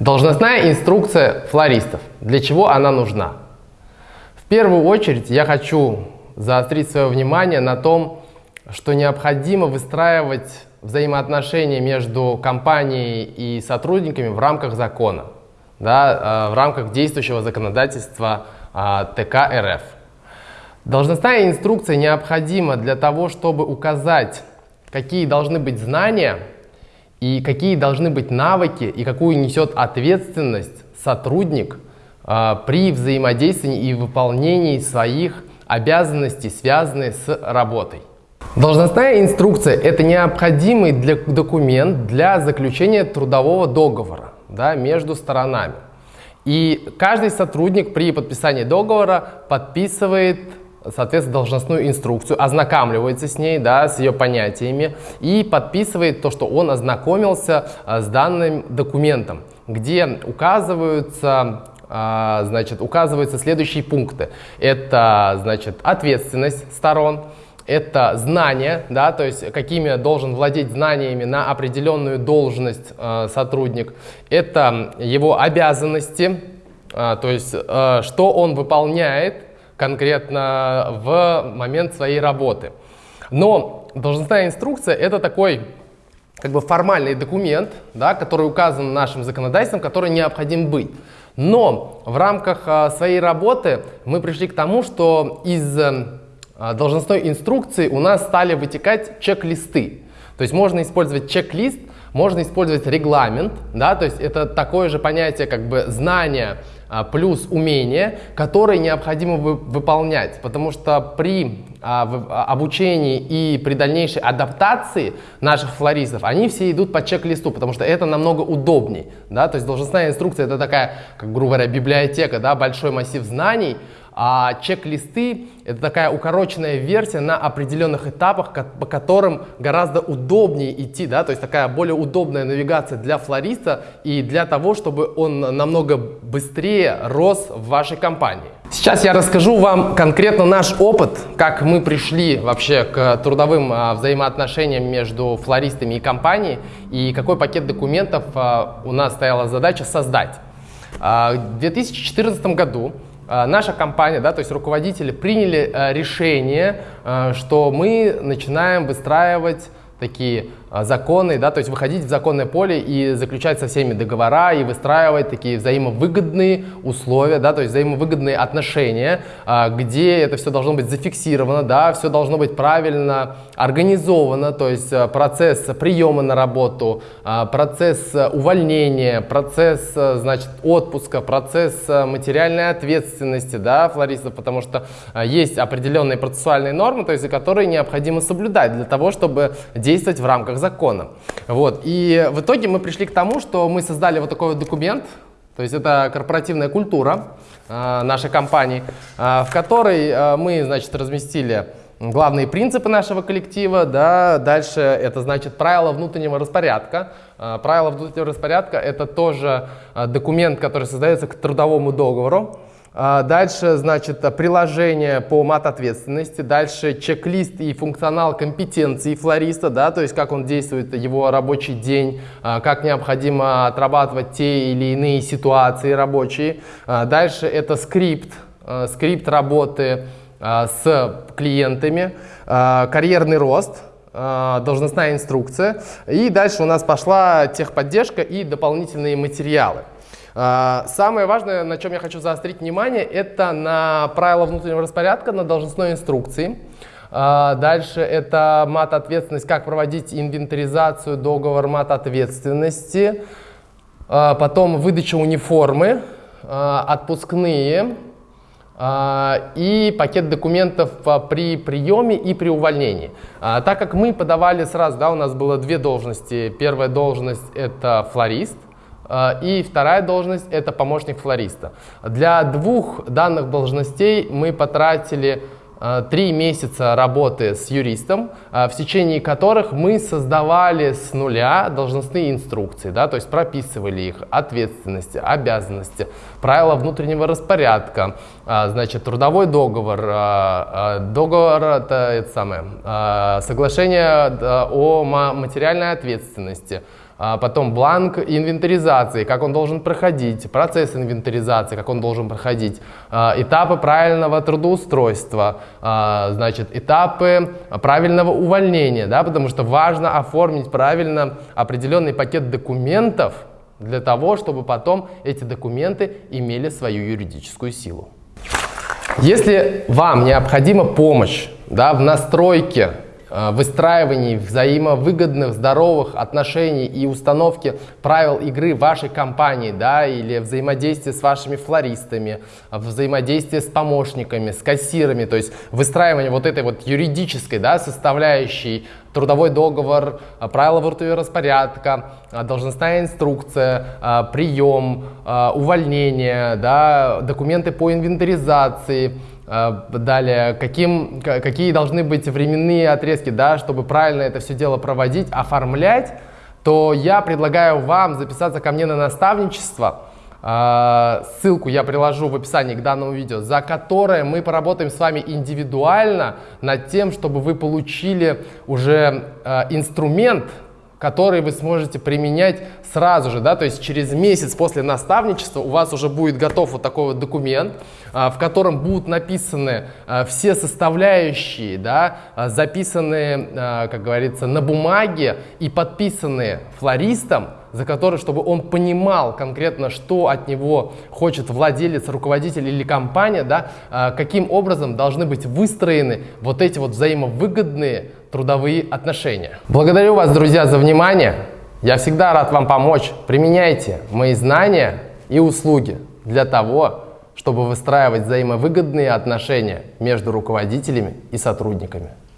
Должностная инструкция флористов. Для чего она нужна? В первую очередь я хочу заострить свое внимание на том, что необходимо выстраивать взаимоотношения между компанией и сотрудниками в рамках закона, да, э, в рамках действующего законодательства э, ТК РФ. Должностная инструкция необходима для того, чтобы указать, какие должны быть знания и какие должны быть навыки и какую несет ответственность сотрудник э, при взаимодействии и выполнении своих обязанностей, связанных с работой. Должностная инструкция – это необходимый для, документ для заключения трудового договора да, между сторонами. И каждый сотрудник при подписании договора подписывает соответственно, должностную инструкцию, ознакомливается с ней, да, с ее понятиями и подписывает то, что он ознакомился а, с данным документом, где указываются а, значит, указываются следующие пункты. Это, значит, ответственность сторон, это знания, да, то есть какими должен владеть знаниями на определенную должность э, сотрудник, это его обязанности, э, то есть э, что он выполняет конкретно в момент своей работы. Но должностная инструкция это такой как бы формальный документ, да, который указан нашим законодательством, который необходим быть. Но в рамках э, своей работы мы пришли к тому, что из а, должностной инструкции у нас стали вытекать чек-листы. То есть можно использовать чек-лист, можно использовать регламент, да, то есть это такое же понятие как бы знание а, плюс умение, которые необходимо вы, выполнять, потому что при а, а, обучении и при дальнейшей адаптации наших флористов, они все идут по чек-листу, потому что это намного удобнее, да, то есть должностная инструкция это такая, как грубо говоря, библиотека, да, большой массив знаний, а чек-листы — это такая укороченная версия на определенных этапах, по которым гораздо удобнее идти, да, то есть такая более удобная навигация для флориста и для того, чтобы он намного быстрее рос в вашей компании. Сейчас я расскажу вам конкретно наш опыт, как мы пришли вообще к трудовым а, взаимоотношениям между флористами и компанией, и какой пакет документов а, у нас стояла задача создать. А, в 2014 году наша компания, да, то есть руководители приняли э, решение, э, что мы начинаем выстраивать такие а, законы, да, то есть выходить в законное поле и заключать со всеми договора и выстраивать такие взаимовыгодные условия, да, то есть взаимовыгодные отношения, а, где это все должно быть зафиксировано, да, все должно быть правильно организовано, то есть а, процесс приема на работу, процесс увольнения, процесс, значит, отпуска, процесс материальной ответственности, да, флористов, потому что есть определенные процессуальные нормы, то есть, которые необходимо соблюдать для того, чтобы действовать в рамках закона. Вот. И в итоге мы пришли к тому, что мы создали вот такой вот документ, то есть это корпоративная культура э, нашей компании, э, в которой э, мы, значит, разместили главные принципы нашего коллектива, да, дальше это значит правила внутреннего распорядка. Правила внутреннего распорядка это тоже документ, который создается к трудовому договору. А, дальше, значит, приложение по мат-ответственности. Дальше чек-лист и функционал компетенции флориста, да, то есть как он действует, его рабочий день, а, как необходимо отрабатывать те или иные ситуации рабочие. А, дальше это скрипт, скрипт работы с клиентами, карьерный рост, должностная инструкция. И дальше у нас пошла техподдержка и дополнительные материалы. А, самое важное, на чем я хочу заострить внимание, это на правила внутреннего распорядка, на должностной инструкции. А, дальше это мат-ответственность, как проводить инвентаризацию, договор мат-ответственности. А, потом выдача униформы, отпускные и пакет документов при приеме и при увольнении. Так как мы подавали сразу, да, у нас было две должности. Первая должность это флорист, и вторая должность – это помощник флориста. Для двух данных должностей мы потратили а, три месяца работы с юристом, а, в течение которых мы создавали с нуля должностные инструкции, да, то есть прописывали их ответственности, обязанности, правила внутреннего распорядка, значит, трудовой договор, договор это, это самое, соглашение о материальной ответственности, а потом бланк инвентаризации, как он должен проходить, процесс инвентаризации, как он должен проходить, а, этапы правильного трудоустройства, а, значит, этапы правильного увольнения, да, потому что важно оформить правильно определенный пакет документов для того, чтобы потом эти документы имели свою юридическую силу. Если вам необходима помощь да, в настройке выстраивании взаимовыгодных, здоровых отношений и установке правил игры вашей компании, да, или взаимодействие с вашими флористами, взаимодействие с помощниками, с кассирами, то есть выстраивание вот этой вот юридической, да, составляющей трудовой договор, э, правила распорядка, э, должностная инструкция, прием, увольнение, да, документы по инвентаризации, далее, каким, какие должны быть временные отрезки, да, чтобы правильно это все дело проводить, оформлять, то я предлагаю вам записаться ко мне на наставничество. А, ссылку я приложу в описании к данному видео, за которое мы поработаем с вами индивидуально над тем, чтобы вы получили уже а, инструмент, который вы сможете применять сразу же, да, то есть через месяц после наставничества у вас уже будет готов вот такой вот документ, а, в котором будут написаны а, все составляющие, да, а, записанные, как говорится, на бумаге и подписанные флористом, за который, чтобы он понимал конкретно, что от него хочет владелец, руководитель или компания, да, каким образом должны быть выстроены вот эти вот взаимовыгодные трудовые отношения. Благодарю вас, друзья, за внимание. Я всегда рад вам помочь. Применяйте мои знания и услуги для того, чтобы выстраивать взаимовыгодные отношения между руководителями и сотрудниками.